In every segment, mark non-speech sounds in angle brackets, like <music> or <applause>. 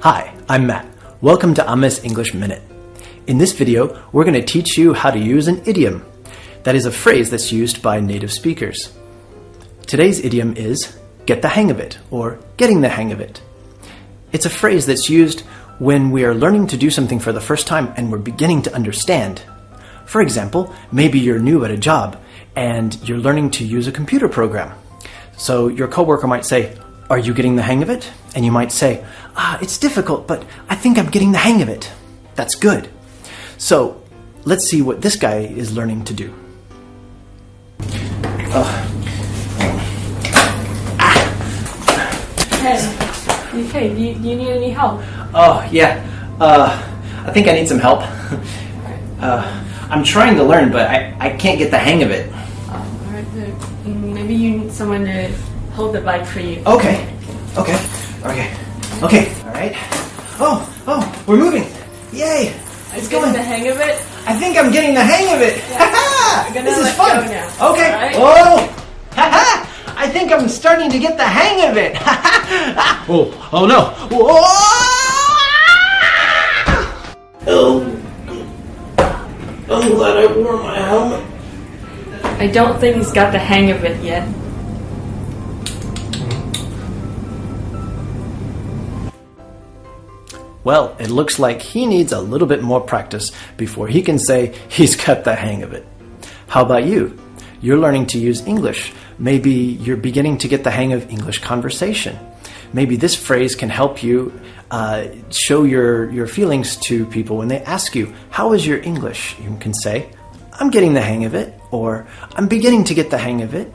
Hi, I'm Matt. Welcome to Ames English Minute. In this video, we're going to teach you how to use an idiom. That is a phrase that's used by native speakers. Today's idiom is get the hang of it or getting the hang of it. It's a phrase that's used when we are learning to do something for the first time and we're beginning to understand. For example, maybe you're new at a job and you're learning to use a computer program. So your coworker might say, are you getting the hang of it? And you might say, ah, it's difficult, but I think I'm getting the hang of it. That's good. So let's see what this guy is learning to do. Uh, Hey, hey, do you, do you need any help? oh, yeah. Uh, I think I need some help. Uh, I'm trying to learn, but I, I can't get the hang of it. Maybe you need someone to hold the bike for you. Okay. Okay. Okay. Okay. All right. Oh, oh, we're moving. Yay. It's Getting going. the hang of it? I think I'm getting the hang of it. I'm <laughs> this is fun. now. Okay. All right? Oh. Ha I think I'm starting to get the hang of it. <laughs> oh, oh no. Whoa. Oh, oh. I'm glad I wore my helmet. I don't think he's got the hang of it yet. Well, it looks like he needs a little bit more practice before he can say he's got the hang of it. How about you? You're learning to use English. Maybe you're beginning to get the hang of English conversation. Maybe this phrase can help you uh, show your, your feelings to people when they ask you, How is your English? You can say, I'm getting the hang of it, or I'm beginning to get the hang of it.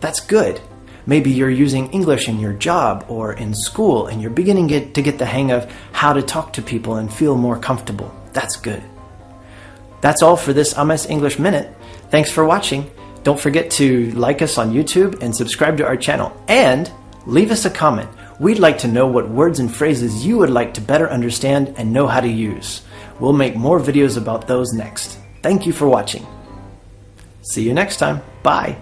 That's good. Maybe you're using English in your job or in school and you're beginning to get the hang of how to talk to people and feel more comfortable. That's good. That's all for this Ames English Minute. Thanks for watching. Don't forget to like us on YouTube and subscribe to our channel. And leave us a comment. We'd like to know what words and phrases you would like to better understand and know how to use. We'll make more videos about those next. Thank you for watching. See you next time. Bye.